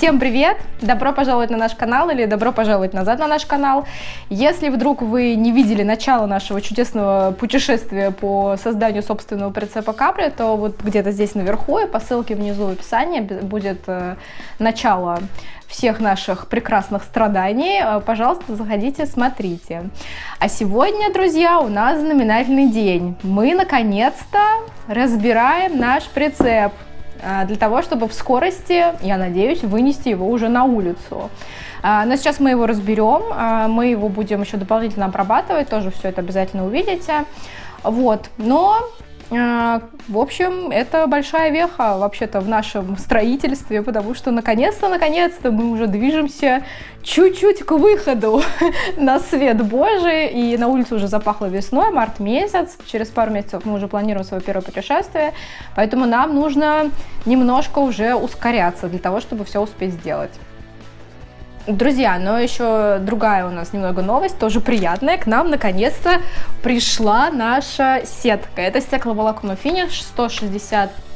Всем привет! Добро пожаловать на наш канал или добро пожаловать назад на наш канал. Если вдруг вы не видели начало нашего чудесного путешествия по созданию собственного прицепа капли, то вот где-то здесь наверху и по ссылке внизу в описании будет э, начало всех наших прекрасных страданий. Э, пожалуйста, заходите, смотрите. А сегодня, друзья, у нас знаменательный день. Мы наконец-то разбираем наш прицеп. А, для того, чтобы в скорости, я надеюсь, вынести его уже на улицу. А, но сейчас мы его разберем, а, мы его будем еще дополнительно обрабатывать, тоже все это обязательно увидите. Вот, но в общем, это большая веха вообще-то в нашем строительстве, потому что наконец-то, наконец-то мы уже движемся чуть-чуть к выходу на свет Божий, и на улице уже запахло весной, март месяц, через пару месяцев мы уже планируем свое первое путешествие, поэтому нам нужно немножко уже ускоряться для того, чтобы все успеть сделать. Друзья, но еще другая у нас немного новость, тоже приятная. К нам наконец-то пришла наша сетка. Это стекловолокно финиш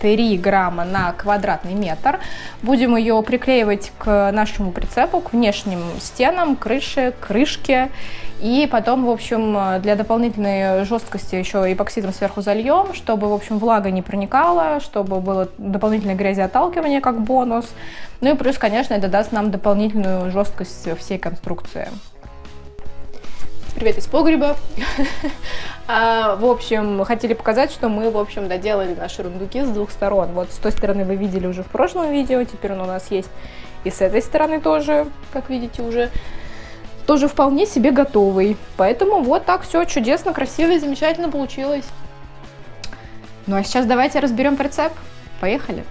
163 грамма на квадратный метр. Будем ее приклеивать к нашему прицепу, к внешним стенам, крыше, крышке. И потом, в общем, для дополнительной жесткости еще эпоксидом сверху зальем, чтобы, в общем, влага не проникала, чтобы было дополнительное грязеотталкивание как бонус. Ну и плюс, конечно, это даст нам дополнительную жесткость всей конструкции. Привет из погреба. а, в общем, хотели показать, что мы, в общем, доделали наши рундуки с двух сторон. Вот с той стороны вы видели уже в прошлом видео, теперь он у нас есть и с этой стороны тоже, как видите, уже тоже вполне себе готовый. Поэтому вот так все чудесно, красиво и замечательно получилось. Ну а сейчас давайте разберем прицеп. Поехали!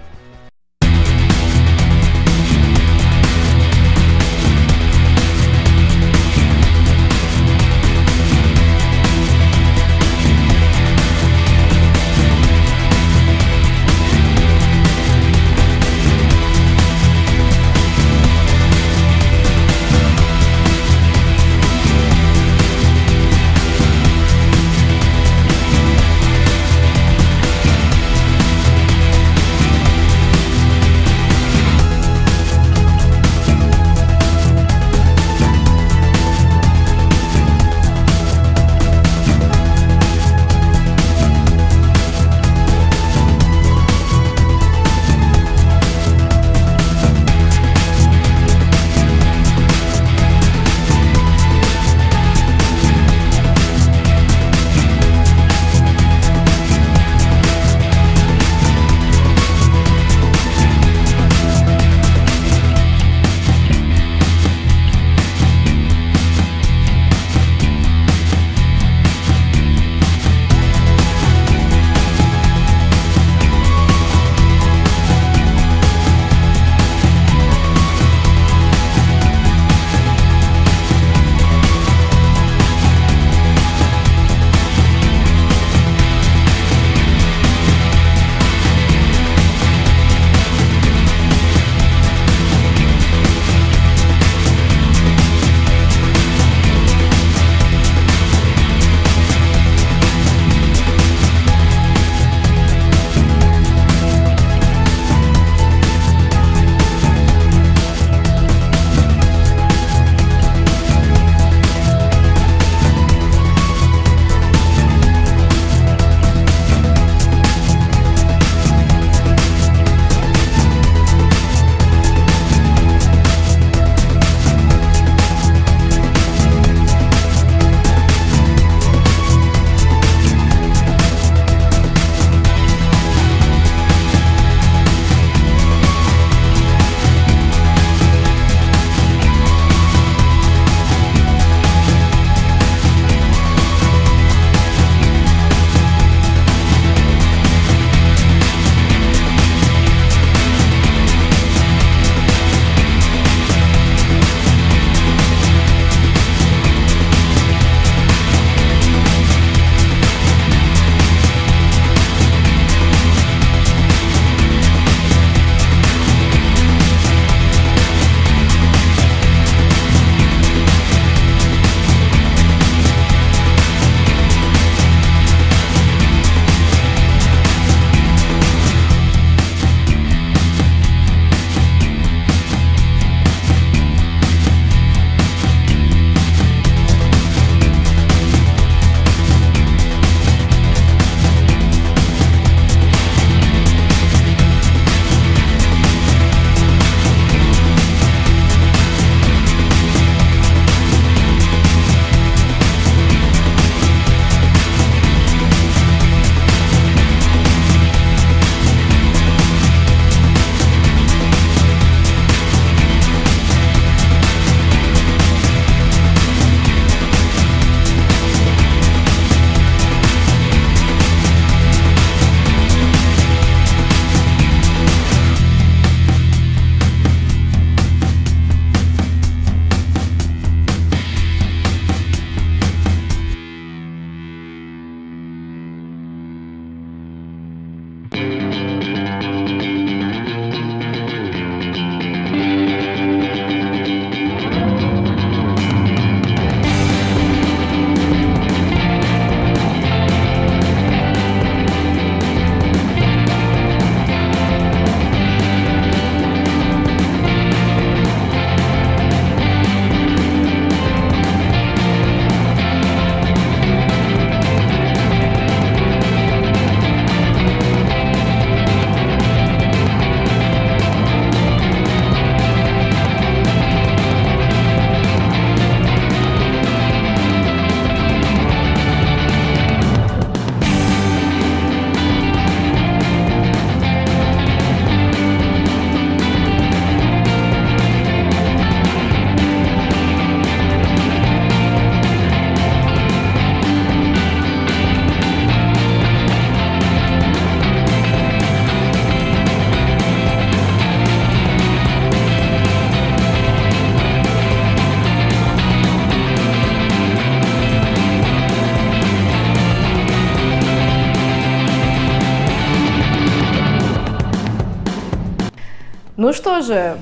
Ну что же,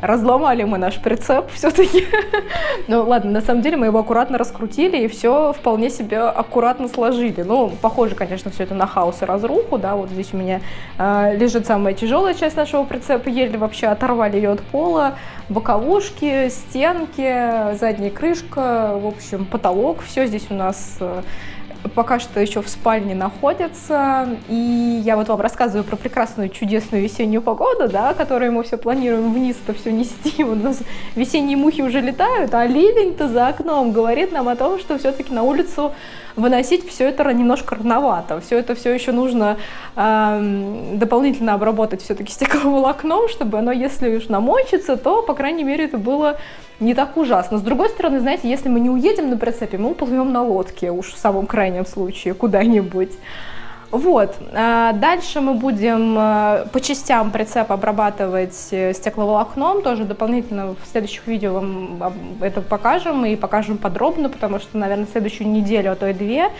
разломали мы наш прицеп все-таки. ну ладно, на самом деле мы его аккуратно раскрутили и все вполне себе аккуратно сложили. Ну, похоже, конечно, все это на хаос и разруху, да, вот здесь у меня э, лежит самая тяжелая часть нашего прицепа, еле вообще оторвали ее от пола, боковушки, стенки, задняя крышка, в общем, потолок, все здесь у нас э, пока что еще в спальне находится. И я вот вам рассказываю про прекрасную, чудесную весеннюю погоду, да, которую мы все планируем вниз-то все нести. У нас весенние мухи уже летают, а ливень-то за окном говорит нам о том, что все-таки на улицу выносить все это немножко рановато. Все это все еще нужно э, дополнительно обработать все-таки стекловолокном, чтобы оно, если уж намочится, то, по крайней мере, это было не так ужасно. С другой стороны, знаете, если мы не уедем на прицепе, мы уплывем на лодке, уж в самом крайнем случае, куда-нибудь. Вот, а дальше мы будем э, по частям прицеп обрабатывать э, стекловолокном, тоже дополнительно в следующих видео вам это покажем и покажем подробно, потому что, наверное, следующую неделю, а то и две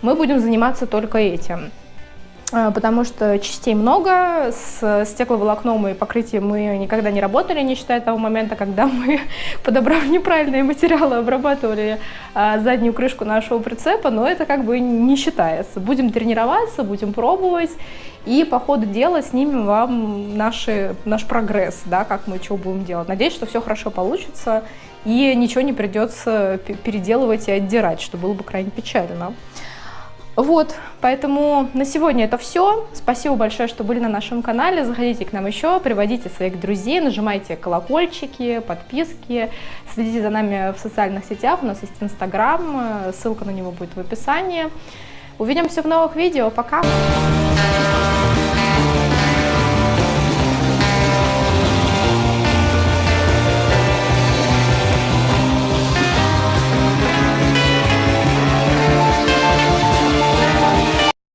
мы будем заниматься только этим. А, потому что частей много, с стекловолокном и покрытием мы никогда не работали, не считая того момента, когда мы, подобрав неправильные материалы, обрабатывали а, заднюю крышку нашего прицепа, но это как бы не считается. Будем тренироваться, будем пробовать, и по ходу дела снимем вам наши, наш прогресс, да, как мы что будем делать. Надеюсь, что все хорошо получится, и ничего не придется переделывать и отдирать, что было бы крайне печально. Вот, поэтому на сегодня это все. Спасибо большое, что были на нашем канале. Заходите к нам еще, приводите своих друзей, нажимайте колокольчики, подписки, следите за нами в социальных сетях. У нас есть Инстаграм, ссылка на него будет в описании. Увидимся в новых видео. Пока!